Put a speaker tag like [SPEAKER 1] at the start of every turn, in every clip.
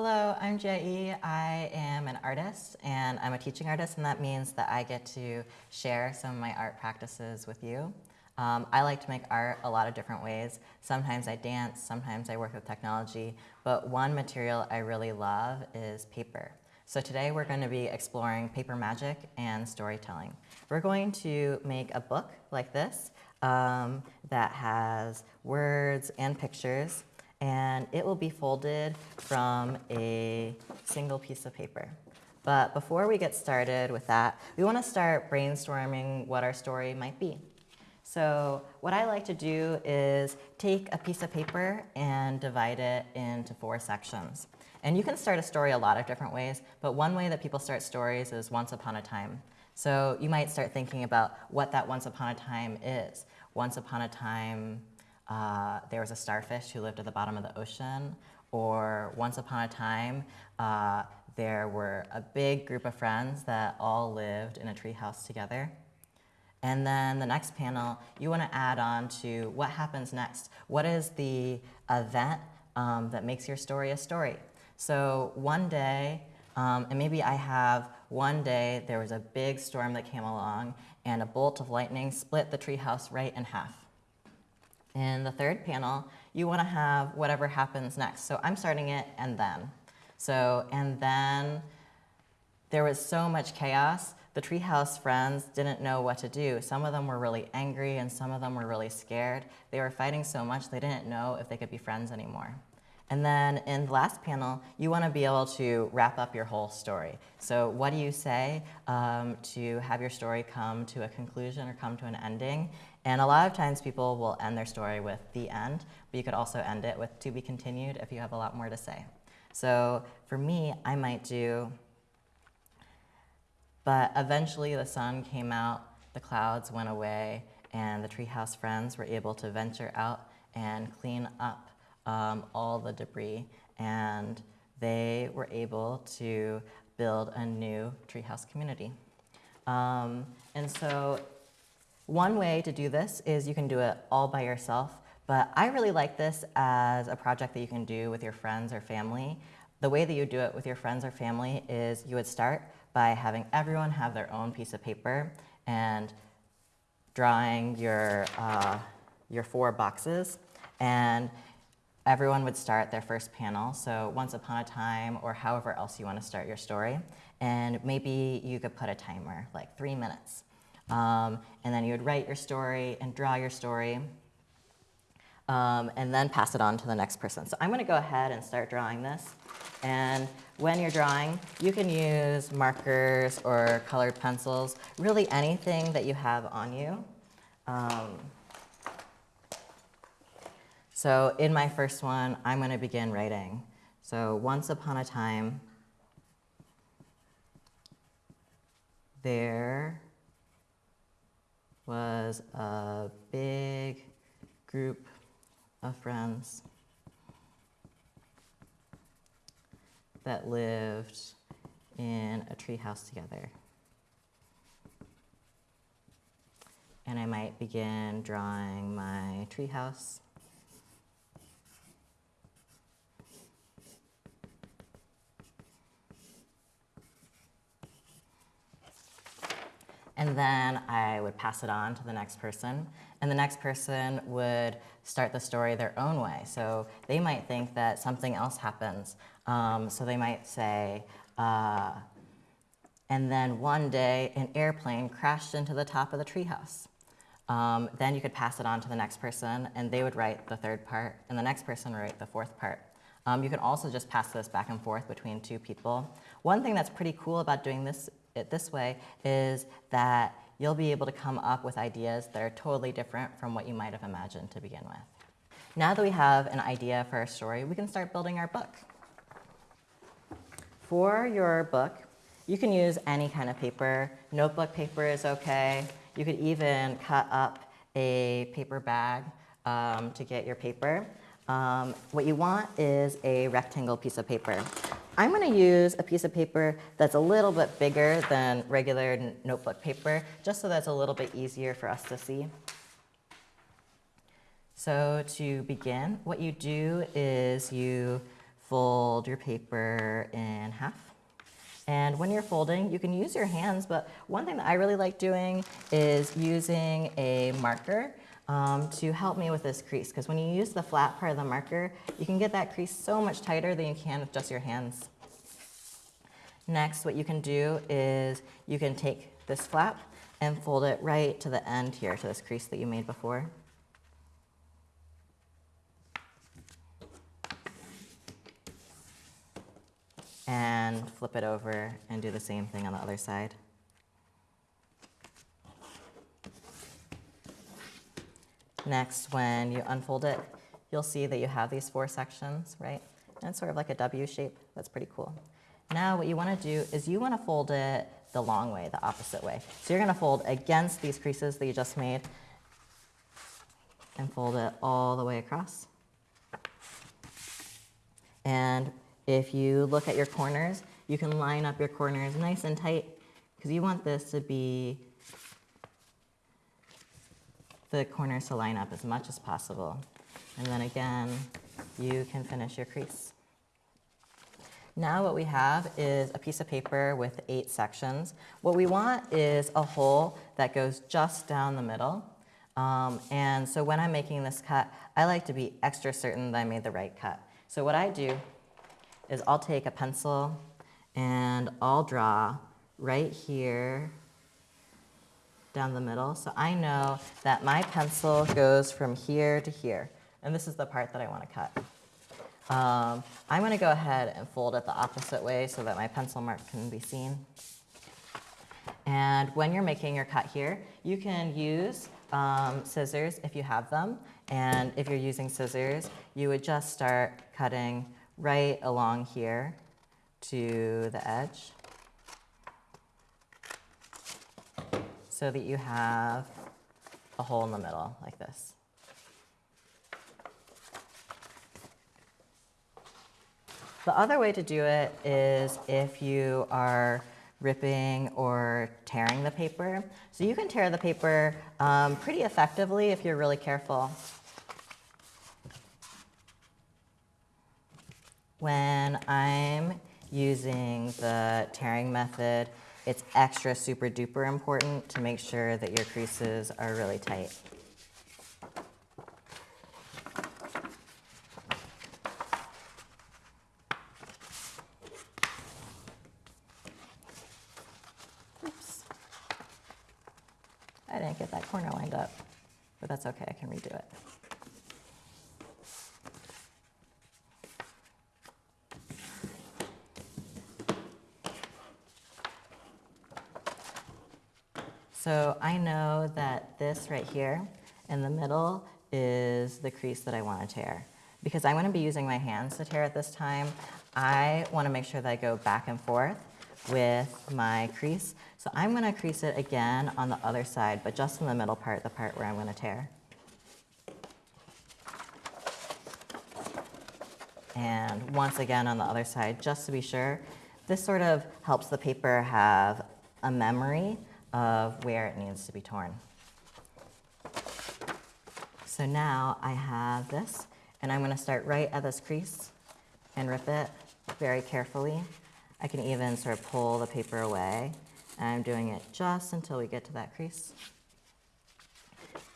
[SPEAKER 1] Hello, I'm Jai. I am an artist and I'm a teaching artist and that means that I get to share some of my art practices with you. Um, I like to make art a lot of different ways. Sometimes I dance, sometimes I work with technology, but one material I really love is paper. So today we're going to be exploring paper magic and storytelling. We're going to make a book like this um, that has words and pictures and it will be folded from a single piece of paper. But before we get started with that, we want to start brainstorming what our story might be. So what I like to do is take a piece of paper and divide it into four sections. And you can start a story a lot of different ways, but one way that people start stories is once upon a time. So you might start thinking about what that once upon a time is. Once upon a time, uh, there was a starfish who lived at the bottom of the ocean, or once upon a time, uh, there were a big group of friends that all lived in a treehouse together. And then the next panel, you want to add on to what happens next. What is the event um, that makes your story a story? So one day, um, and maybe I have one day there was a big storm that came along and a bolt of lightning split the treehouse right in half. In the third panel, you want to have whatever happens next. So I'm starting it and then. So, and then there was so much chaos. The treehouse friends didn't know what to do. Some of them were really angry and some of them were really scared. They were fighting so much they didn't know if they could be friends anymore. And then in the last panel, you want to be able to wrap up your whole story. So what do you say um, to have your story come to a conclusion or come to an ending? And a lot of times people will end their story with the end, but you could also end it with to be continued if you have a lot more to say. So for me, I might do, but eventually the sun came out, the clouds went away, and the treehouse friends were able to venture out and clean up um, all the debris, and they were able to build a new treehouse community. Um, and so one way to do this is you can do it all by yourself, but I really like this as a project that you can do with your friends or family. The way that you do it with your friends or family is you would start by having everyone have their own piece of paper and drawing your, uh, your four boxes. And everyone would start their first panel, so once upon a time or however else you want to start your story. And maybe you could put a timer, like three minutes. Um, and then you would write your story and draw your story um, and then pass it on to the next person. So I'm going to go ahead and start drawing this. And when you're drawing, you can use markers or colored pencils, really anything that you have on you. Um, so in my first one, I'm going to begin writing. So once upon a time, there was a big group of friends that lived in a treehouse together. And I might begin drawing my treehouse. And then I would pass it on to the next person, and the next person would start the story their own way. So they might think that something else happens. Um, so they might say, uh, and then one day an airplane crashed into the top of the treehouse. Um, then you could pass it on to the next person, and they would write the third part, and the next person would write the fourth part. Um, you can also just pass this back and forth between two people. One thing that's pretty cool about doing this it this way is that you'll be able to come up with ideas that are totally different from what you might have imagined to begin with. Now that we have an idea for our story, we can start building our book. For your book, you can use any kind of paper. Notebook paper is okay. You could even cut up a paper bag um, to get your paper. Um, what you want is a rectangle piece of paper. I'm going to use a piece of paper that's a little bit bigger than regular notebook paper, just so that's a little bit easier for us to see. So to begin, what you do is you fold your paper in half. And when you're folding, you can use your hands, but one thing that I really like doing is using a marker um, to help me with this crease. Because when you use the flat part of the marker, you can get that crease so much tighter than you can with just your hands. Next, what you can do is you can take this flap and fold it right to the end here, to this crease that you made before. And flip it over and do the same thing on the other side. Next, when you unfold it, you'll see that you have these four sections, right? And it's sort of like a W shape. That's pretty cool. Now what you want to do is you want to fold it the long way, the opposite way. So you're going to fold against these creases that you just made and fold it all the way across. And if you look at your corners, you can line up your corners nice and tight because you want this to be the corners to line up as much as possible. And then again, you can finish your crease. Now what we have is a piece of paper with eight sections. What we want is a hole that goes just down the middle. Um, and so when I'm making this cut, I like to be extra certain that I made the right cut. So what I do is I'll take a pencil and I'll draw right here down the middle. So I know that my pencil goes from here to here. And this is the part that I want to cut. Um, I'm going to go ahead and fold it the opposite way so that my pencil mark can be seen. And when you're making your cut here, you can use um, scissors if you have them. And if you're using scissors, you would just start cutting right along here to the edge so that you have a hole in the middle like this. The other way to do it is if you are ripping or tearing the paper. So you can tear the paper um, pretty effectively if you're really careful. When I'm using the tearing method, it's extra super duper important to make sure that your creases are really tight. Oops. I didn't get that corner lined up, but that's okay, I can redo it. So I know that this right here in the middle is the crease that I want to tear. Because I'm going to be using my hands to tear at this time, I want to make sure that I go back and forth with my crease. So I'm going to crease it again on the other side, but just in the middle part, the part where I'm going to tear. And once again on the other side, just to be sure. This sort of helps the paper have a memory of where it needs to be torn. So now I have this, and I'm going to start right at this crease and rip it very carefully. I can even sort of pull the paper away, and I'm doing it just until we get to that crease.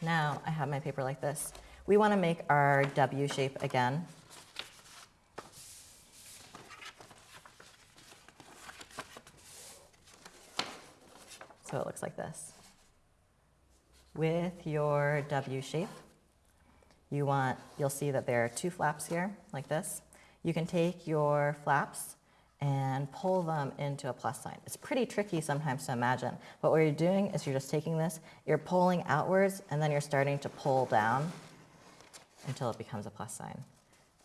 [SPEAKER 1] Now I have my paper like this. We want to make our W shape again. So it looks like this. With your W shape, you want, you'll see that there are two flaps here, like this. You can take your flaps and pull them into a plus sign. It's pretty tricky sometimes to imagine, but what you're doing is you're just taking this, you're pulling outwards, and then you're starting to pull down until it becomes a plus sign.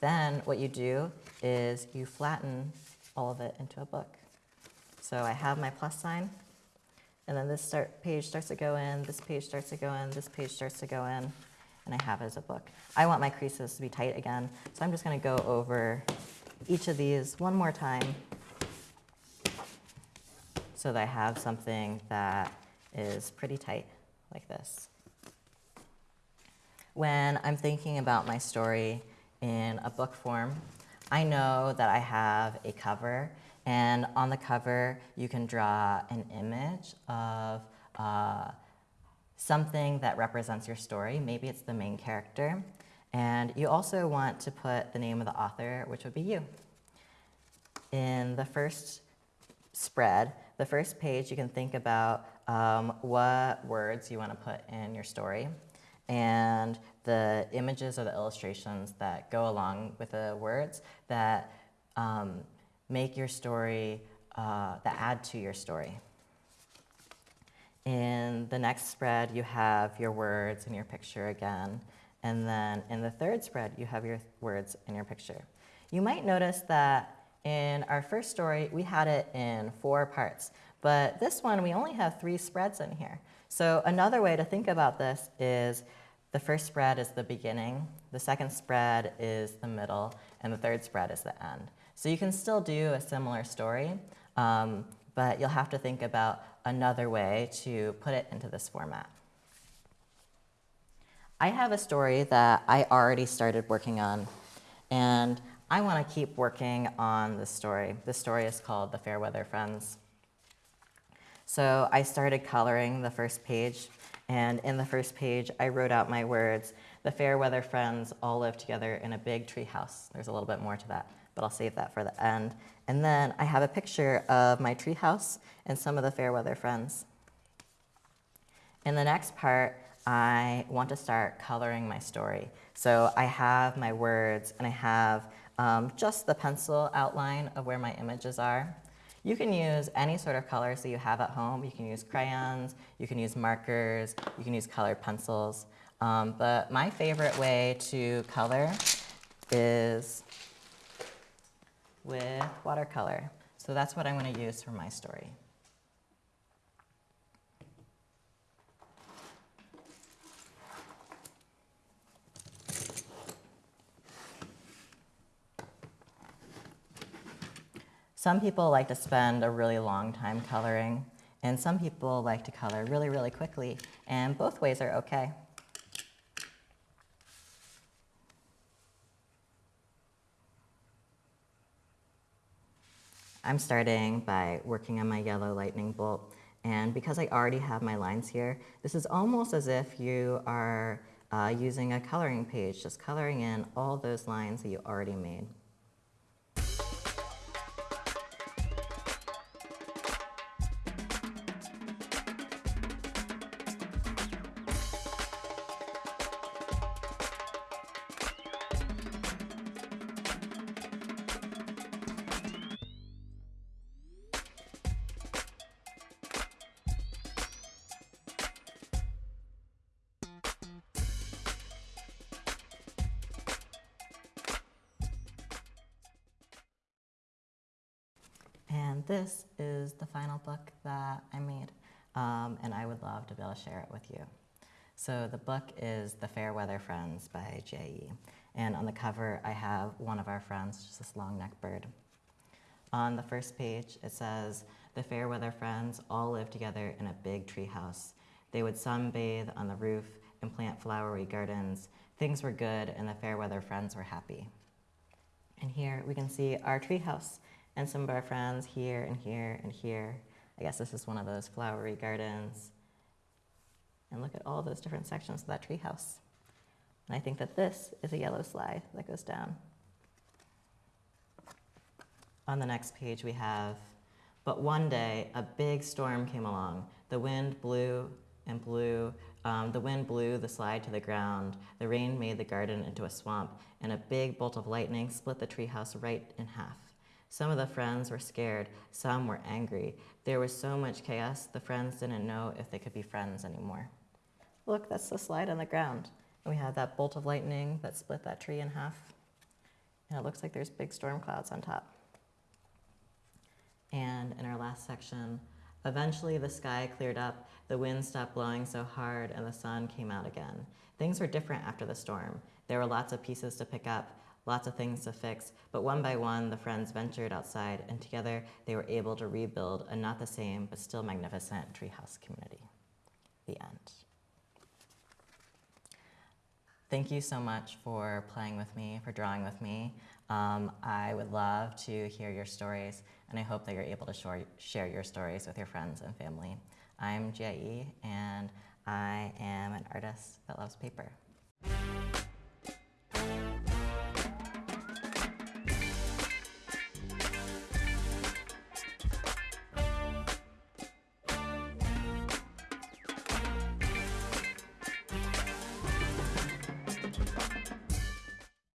[SPEAKER 1] Then what you do is you flatten all of it into a book. So I have my plus sign, and then this start, page starts to go in, this page starts to go in, this page starts to go in, and I have it as a book. I want my creases to be tight again, so I'm just gonna go over each of these one more time so that I have something that is pretty tight, like this. When I'm thinking about my story in a book form, I know that I have a cover, and on the cover, you can draw an image of uh, something that represents your story. Maybe it's the main character. And you also want to put the name of the author, which would be you. In the first spread, the first page, you can think about um, what words you want to put in your story and the images or the illustrations that go along with the words that um, make your story, uh, that add to your story. In the next spread, you have your words and your picture again. And then in the third spread, you have your words and your picture. You might notice that in our first story, we had it in four parts. But this one, we only have three spreads in here. So another way to think about this is the first spread is the beginning, the second spread is the middle, and the third spread is the end. So you can still do a similar story, um, but you'll have to think about another way to put it into this format. I have a story that I already started working on, and I want to keep working on this story. This story is called The Fairweather Friends. So I started coloring the first page, and in the first page, I wrote out my words, the Fairweather friends all live together in a big tree house. There's a little bit more to that, but I'll save that for the end. And then I have a picture of my tree house and some of the Fairweather friends. In the next part, I want to start coloring my story. So I have my words and I have um, just the pencil outline of where my images are. You can use any sort of colors that you have at home. You can use crayons, you can use markers, you can use colored pencils. Um, but my favorite way to color is with watercolor. So that's what I'm going to use for my story. Some people like to spend a really long time coloring, and some people like to color really, really quickly, and both ways are okay. I'm starting by working on my yellow lightning bolt, and because I already have my lines here, this is almost as if you are uh, using a coloring page, just coloring in all those lines that you already made. This is the final book that I made, um, and I would love to be able to share it with you. So the book is The Fairweather Friends by J.E. And on the cover, I have one of our friends, just this long-necked bird. On the first page, it says, the Fairweather Friends all live together in a big tree house. They would sunbathe on the roof and plant flowery gardens. Things were good, and the Fairweather Friends were happy. And here we can see our tree house and some of our friends here and here and here. I guess this is one of those flowery gardens. And look at all those different sections of that treehouse. And I think that this is a yellow slide that goes down. On the next page we have, but one day a big storm came along. The wind blew and blew. Um, the wind blew the slide to the ground. The rain made the garden into a swamp, and a big bolt of lightning split the treehouse right in half. Some of the friends were scared, some were angry. There was so much chaos, the friends didn't know if they could be friends anymore. Look, that's the slide on the ground. And we have that bolt of lightning that split that tree in half. And it looks like there's big storm clouds on top. And in our last section, eventually the sky cleared up, the wind stopped blowing so hard, and the sun came out again. Things were different after the storm. There were lots of pieces to pick up, lots of things to fix, but one by one, the friends ventured outside, and together they were able to rebuild a not the same, but still magnificent treehouse community. The end. Thank you so much for playing with me, for drawing with me. Um, I would love to hear your stories, and I hope that you're able to share your stories with your friends and family. I'm Yi, and I am an artist that loves paper.